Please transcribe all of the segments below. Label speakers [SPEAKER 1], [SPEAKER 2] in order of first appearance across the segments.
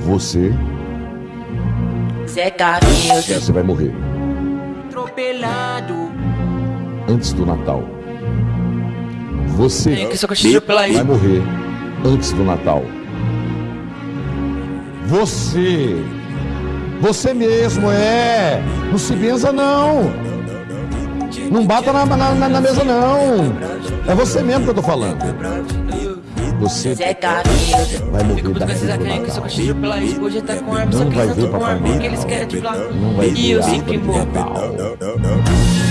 [SPEAKER 1] Você,
[SPEAKER 2] Zé Carlinhos,
[SPEAKER 1] você vai morrer
[SPEAKER 2] atropelado.
[SPEAKER 1] antes do Natal. Você
[SPEAKER 2] Tem que
[SPEAKER 1] vai morrer antes do Natal. Você, você mesmo é. Não se benza não. Não bata na, na, na- na mesa não. É você mesmo que eu tô falando. Você
[SPEAKER 2] Zé Carlinhos.
[SPEAKER 1] vai morrer
[SPEAKER 2] pela esposa tá com arma,
[SPEAKER 1] Não
[SPEAKER 2] só que
[SPEAKER 1] vai ver Papai
[SPEAKER 2] arma, porque eles
[SPEAKER 1] Noel.
[SPEAKER 2] querem te lá.
[SPEAKER 1] Não vai
[SPEAKER 2] E
[SPEAKER 1] ver
[SPEAKER 2] eu
[SPEAKER 1] a
[SPEAKER 2] sempre
[SPEAKER 1] árvore.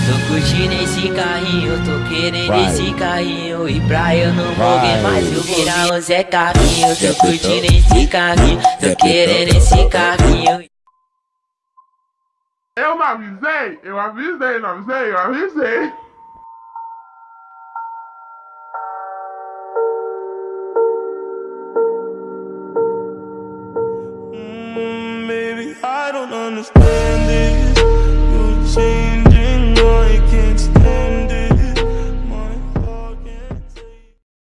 [SPEAKER 2] Tô curtindo esse carrinho, tô querendo
[SPEAKER 1] Vai.
[SPEAKER 2] esse carrinho E pra eu não morrer mais eu virar o Zé Carrinho Tô curtindo esse carrinho, tô querendo esse carrinho
[SPEAKER 3] Eu não avisei, eu avisei, não avisei, eu avisei.
[SPEAKER 4] don't understand it.